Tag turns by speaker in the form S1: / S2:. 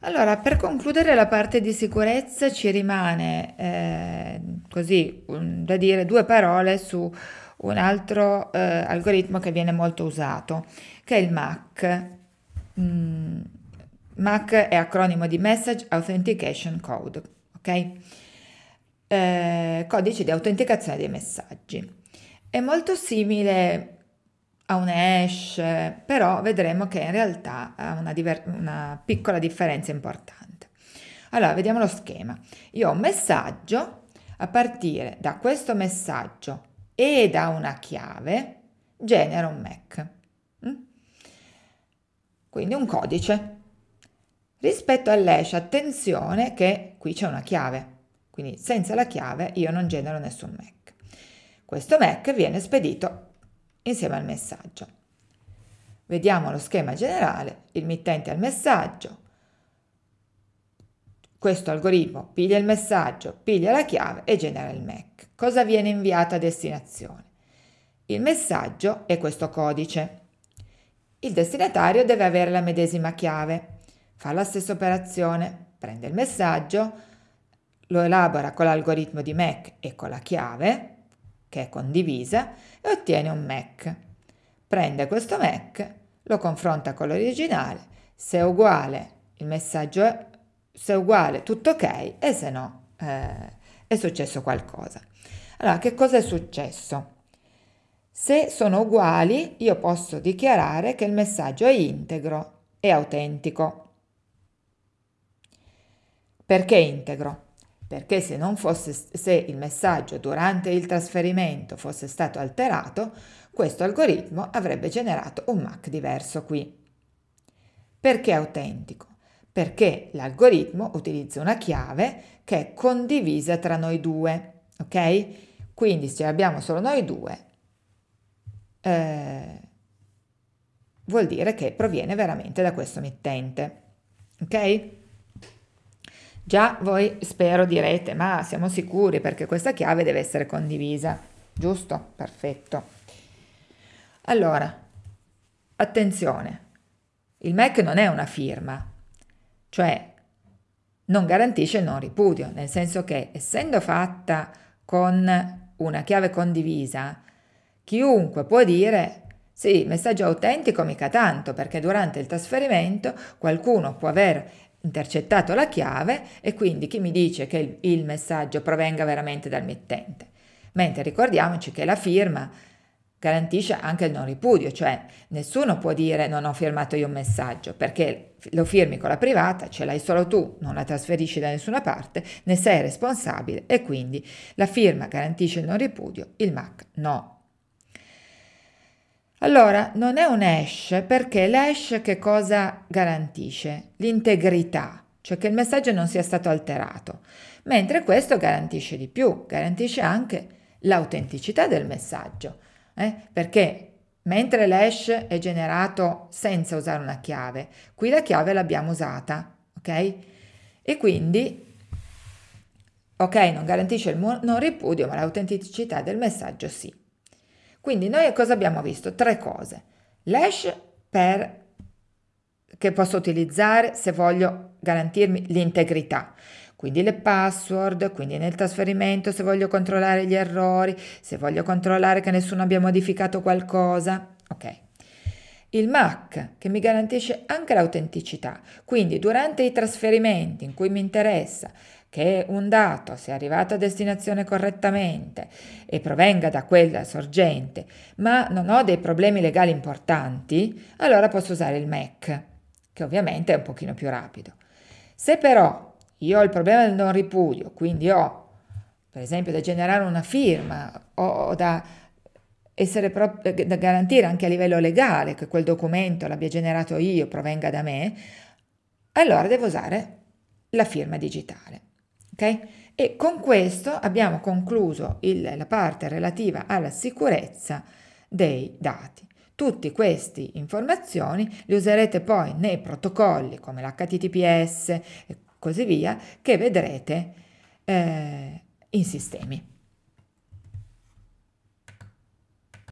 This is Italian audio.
S1: Allora, per concludere la parte di sicurezza ci rimane eh, così un- da dire due parole su un altro eh, algoritmo che viene molto usato, che è il MAC. Mm, MAC è acronimo di Message Authentication Code, ok? Eh, codice di autenticazione dei messaggi. È molto simile a un hash, però vedremo che in realtà ha una, diver- una piccola differenza importante. Allora, vediamo lo schema. Io ho un messaggio, a partire da questo messaggio e da una chiave genera un MAC. Mm? Quindi un codice. Rispetto all'hash, attenzione che qui c'è una chiave, quindi senza la chiave io non genero nessun MAC. Questo MAC viene spedito insieme al messaggio. Vediamo lo schema generale, il mittente al messaggio, questo algoritmo piglia il messaggio, piglia la chiave e genera il MAC. Cosa viene inviato a destinazione? Il messaggio è questo codice. Il destinatario deve avere la medesima chiave, fa la stessa operazione, prende il messaggio, lo elabora con l'algoritmo di MAC e con la chiave, che è condivisa, e ottiene un MAC. Prende questo MAC, lo confronta con l'originale, se è uguale il messaggio è, se è uguale tutto ok e se no eh, è successo qualcosa. Allora, che cosa è successo? Se sono uguali, io posso dichiarare che il messaggio è integro e autentico. Perché integro? Perché se, fosse, se il messaggio durante il trasferimento fosse stato alterato, questo algoritmo avrebbe generato un MAC diverso qui. Perché autentico? Perché l'algoritmo utilizza una chiave che è condivisa tra noi due, ok? Quindi se abbiamo solo noi due, eh, vuol dire che proviene veramente da questo mittente, ok? Già voi spero direte, ma siamo sicuri perché questa chiave deve essere condivisa, giusto? Perfetto. Allora, attenzione, il MAC non è una firma, cioè non garantisce il non ripudio, nel senso che essendo fatta con una chiave condivisa, chiunque può dire sì, messaggio autentico mica tanto, perché durante il trasferimento qualcuno può aver intercettato la chiave e quindi chi mi dice che il, messaggio provenga veramente dal mittente. Mentre ricordiamoci che la firma garantisce anche il non ripudio, cioè nessuno può dire non ho firmato io un messaggio, perché lo firmi con la privata, ce l'hai solo tu, non la trasferisci da nessuna parte, ne sei responsabile e quindi la firma garantisce il non ripudio, il MAC no. Allora, non è un hash perché l'hash che cosa garantisce? L'integrità, cioè che il messaggio non sia stato alterato, mentre questo garantisce di più, garantisce anche l'autenticità del messaggio, eh? perché mentre l'hash è generato senza usare una chiave, qui la chiave l'abbiamo usata, ok? E quindi, ok, non garantisce il non ripudio, ma l'autenticità del messaggio sì. Quindi noi cosa abbiamo visto? Tre cose. L'hash per, che posso utilizzare se voglio garantirmi l'integrità. Quindi le password, quindi nel trasferimento se voglio controllare gli errori, se voglio controllare che nessuno abbia modificato qualcosa. Ok. Il MAC che mi garantisce anche l'autenticità, quindi durante i trasferimenti in cui mi interessa che un dato sia arrivato a destinazione correttamente e provenga da quella sorgente, ma non ho dei problemi legali importanti, allora posso usare il MAC, che ovviamente è un pochino più rapido. Se però io ho il problema del non ripudio, quindi ho per esempio da generare una firma o da essere pro- da garantire anche a livello legale che quel documento l'abbia generato io, provenga da me, allora devo usare la firma digitale. Ok? E con questo abbiamo concluso il, la parte relativa alla sicurezza dei dati. Tutte queste informazioni le userete poi nei protocolli come l'HTTPS e così via che vedrete eh, in sistemi.